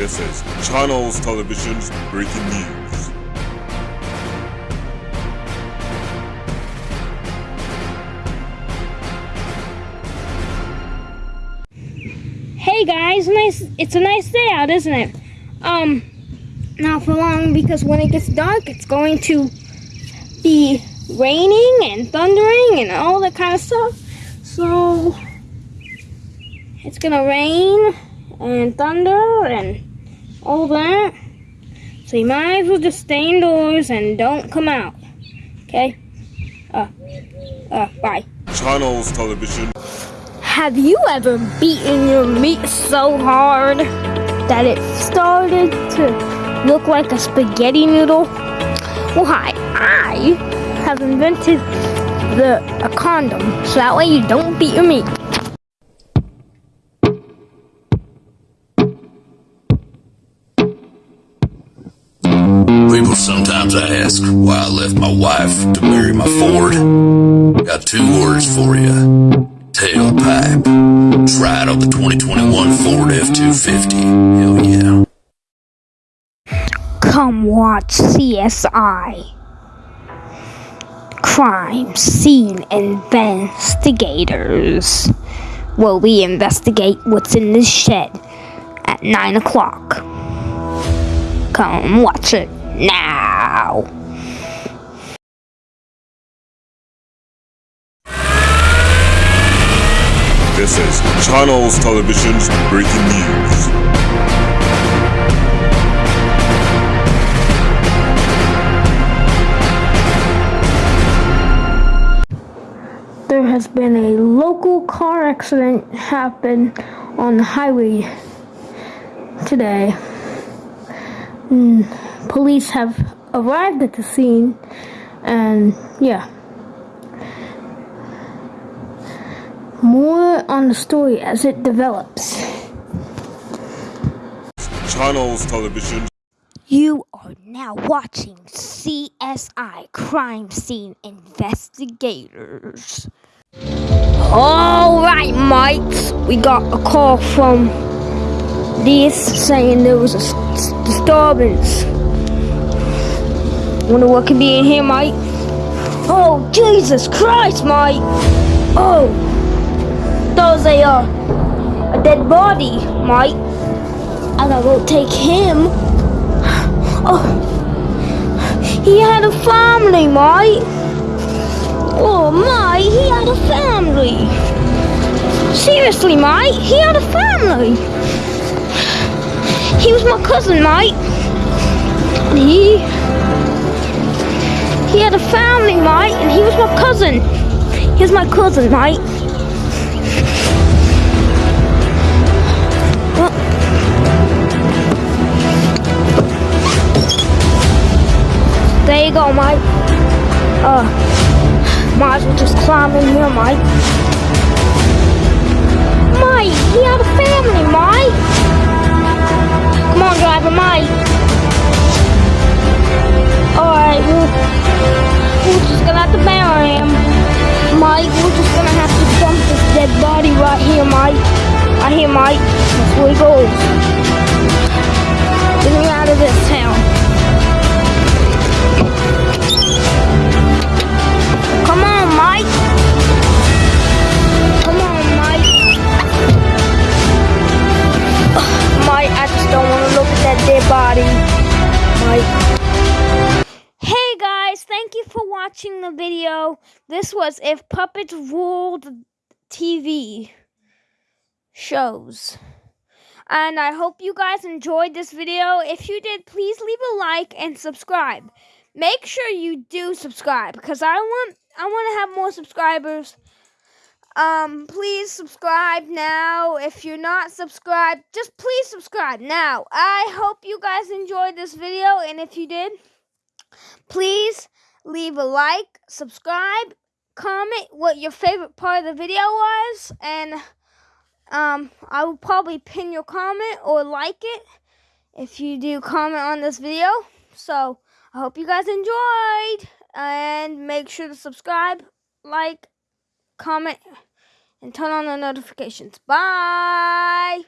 This is Channels Television's breaking news. Hey guys, nice. It's a nice day out, isn't it? Um, not for long because when it gets dark, it's going to be raining and thundering and all that kind of stuff. So it's gonna rain and thunder and all that. So you might as well just stay indoors and don't come out. Okay? Uh, uh, bye. Channels Television. Have you ever beaten your meat so hard that it started to look like a spaghetti noodle? Well, hi, I have invented the a condom so that way you don't beat your meat. Sometimes ask why I left my wife to marry my Ford. Got two words for you. Tailpipe. Try it on the 2021 Ford F-250. Hell yeah. Come watch CSI. Crime Scene Investigators. Where we investigate what's in this shed at 9 o'clock. Come watch it now. This is Channels Television's breaking news. There has been a local car accident happen on the highway today. Mm, police have arrived at the scene and yeah. More on the story as it develops. Channels Television. You are now watching CSI Crime Scene Investigators. Alright, mates. We got a call from this saying there was a disturbance. Wonder what could be in here, mate? Oh, Jesus Christ, mate! Oh, there's a, uh, a dead body, mate. And I gotta take him. Oh, he had a family, mate. Oh, mate, he had a family. Seriously, mate, he had a family. He was my cousin, mate. And he he had a family, mate, and he was my cousin. He was my cousin, mate. There you go, Mike. Uh, might as well just climb in here, Mike. Mike. Right here, Mike. That's where he goes. Him out of this town. Come on, Mike. Come on, Mike. Ugh, Mike, I just don't want to look at that dead body. Mike. Hey guys, thank you for watching the video. This was If Puppets Ruled TV shows. And I hope you guys enjoyed this video. If you did, please leave a like and subscribe make sure you do subscribe because I want I want to have more subscribers. Um, please subscribe now. If you're not subscribed, just please subscribe now. I hope you guys enjoyed this video, and if you did, please leave a like, subscribe, comment what your favorite part of the video was, and um, I will probably pin your comment or like it if you do comment on this video. So. I hope you guys enjoyed. And make sure to subscribe, like, comment, and turn on the notifications. Bye!